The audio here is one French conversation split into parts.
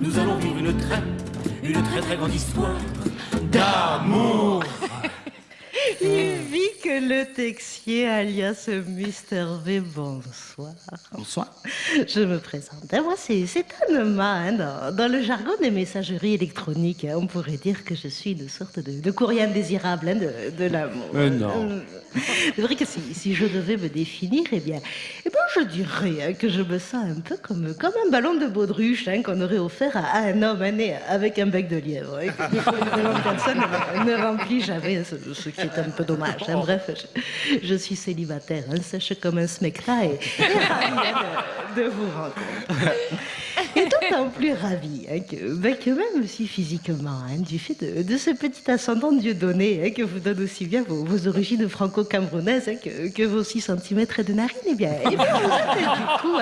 Nous allons vivre une très, une très très grande histoire d'amour. Que Le Texier, alias Mister V, bonsoir. Bonsoir. Je me présente. Moi, c'est Anema. Hein, dans, le jargon des messageries électroniques, hein, on pourrait dire que je suis une sorte de, courrier indésirable hein, de, l'amour. Euh, non. C'est vrai que si, je devais me définir, eh bien, eh bien je dirais que je me sens un peu comme, comme un ballon de baudruche qu'on aurait offert à, un homme né avec un bec de lièvre. personne ne, remplit jamais, ce, ce, qui est un peu dommage. Bref, je, suis célibataire, sèche comme un smecta et, de, vous rencontrer. Et d'autant plus ravi hein, que, ben, même si physiquement, hein, du fait de, ce petit ascendant Dieu donné hein, que vous donne aussi bien vos, origines franco-camerounaises que, que, vos 6 cm de narine, eh bien, eh bien vous êtes du coup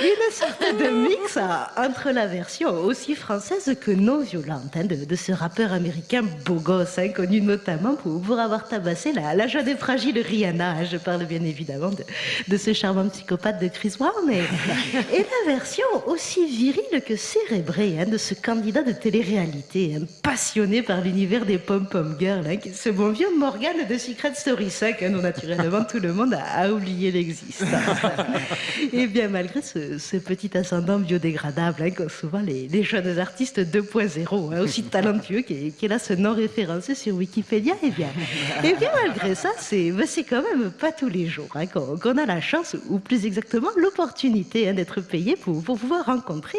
une sorte de mix entre la version aussi française que non violente de, ce rappeur américain beau gosse, connu notamment pour, avoir tabassé la, la jeune et fragile Rihanna. Je parle bien évidemment de, ce charmant psychopathe de Chris Brown. Et, la version aussi virile que cérébrée de ce candidat de télé-réalité, passionné par l'univers des pom-pom girls, ce bon vieux Morgan de Secret Story 5, dont naturellement tout le monde a, a oublié l'existence. et bien malgré ce ce, petit ascendant biodégradable hein, qu'ont souvent les, jeunes artistes 2.0, hein, aussi talentueux qu'il a ce nom référencé sur Wikipédia. Et eh bien, et eh bien malgré ça, c'est ben, quand même pas tous les jours hein, qu'on a la chance, ou plus exactement l'opportunité d'être payé pour, pour, pouvoir rencontrer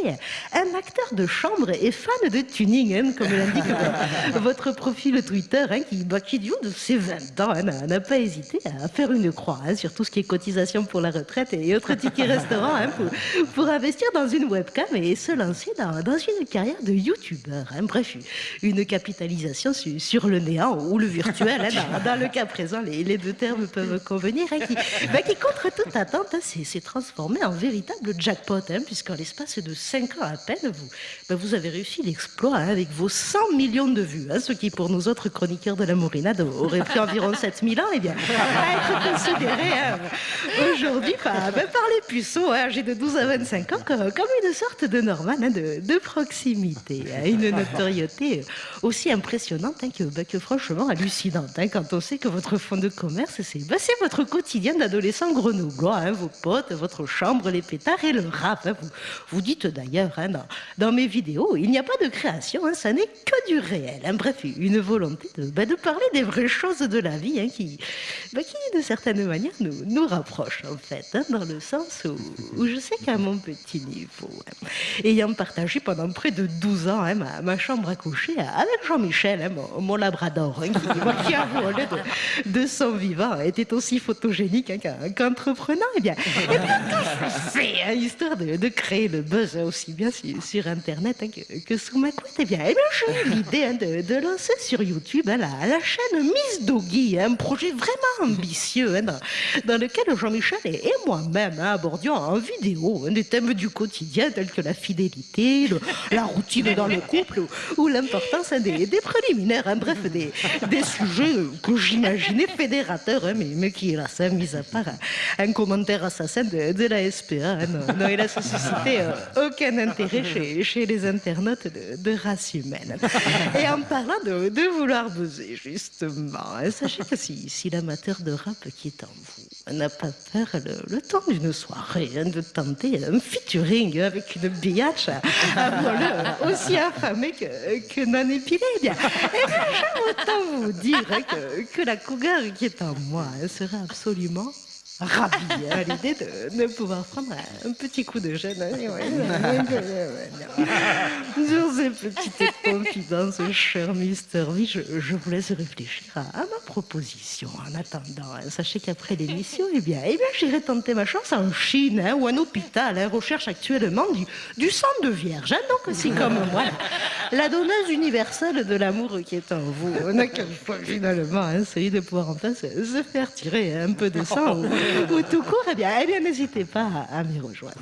un acteur de chambre et fan de tuning, comme l'indique votre profil Twitter, qui, bah, qui du haut de ses 20 ans n'a pas hésité à faire une croix sur tout ce qui est cotisation pour la retraite et autres tickets restaurants pour, pour investir dans une webcam et se lancer dans, dans une carrière de youtubeur. Hein. Bref, une capitalisation sur le néant ou le virtuel. Hein. Dans, le cas présent, les, les, deux termes peuvent convenir. Hein, qui, bah, qui, contre toute attente, hein, s'est transformé en véritable jackpot, hein, puisqu'en l'espace de 5 ans à peine, vous, vous avez réussi l'exploit avec vos 100 millions de vues, ce qui pour nous autres chroniqueurs de la Mourinade aurait pris environ 7000 ans, et eh bien, être considéré aujourd'hui par, bah, par les puceaux âgés de 12 à 25 ans comme une sorte de Norman hein, de, proximité, hein, une notoriété aussi impressionnante hein, que, franchement hallucinante quand on sait que votre fonds de commerce, c'est votre quotidien d'adolescent grenoblois, vos potes, votre chambre, les pétards et le rap. Vous dites d'ailleurs dans, dans, mes vidéos, il n'y a pas de création, ça n'est que du réel. Bref, une volonté de, bah, de, parler des vraies choses de la vie qui, qui de certaine manière nous, nous rapproche en fait, dans le sens où, je sais qu'à mon petit niveau, ayant partagé pendant près de 12 ans hein, ma, chambre à coucher avec Jean-Michel, hein, mon, labrador, hein, qui, a volé de, son vivant, était aussi photogénique qu'entreprenant. eh bien, eh bien tout fait, histoire de, créer le buzz aussi bien sur, Internet que, sous ma couette. et eh bien, bien j'ai eu l'idée de, lancer sur YouTube la, la, chaîne Miss Doggy, un projet vraiment ambitieux dans, lequel Jean-Michel et, moi-même abordions en vidéo des thèmes du quotidien tels que la fidélité, la routine dans le couple ou, l'importance des, préliminaires, hein, bref, des, sujets que j'imaginais fédérateurs, hein, mais, qui, ça, mis à part un, commentaire assassin de, la SPA, hein, non, il a suscité euh, aucun intérêt chez, les internautes de, race humaine. Et en parlant de, vouloir buzzer, justement, sachez que si, l'amateur de rap qui est en vous n'a pas peur le, temps d'une soirée, de temps un featuring avec une biatch aussi affamée que, que non épilée. Eh bien, j'aime autant vous dire que, la cougar qui est en moi sera absolument ravi à l'idée de, pouvoir prendre un petit coup de jeune. Sur ces petites confidences, cher Mister V, je, vous laisse réfléchir à, ma proposition. En attendant, hein, sachez qu'après l'émission, eh bien, eh bien j'irai tenter ma chance en Chine hein, ou en hôpital. Hein, recherche actuellement du, sang de vierge. donc, aussi comme moi, la, donneuse universelle de l'amour qui est en vous. On a qu'une fois, finalement, celui de pouvoir enfin se, se faire tirer un peu de sang ou tout court, eh bien, eh bien n'hésitez pas à, à m'y rejoindre.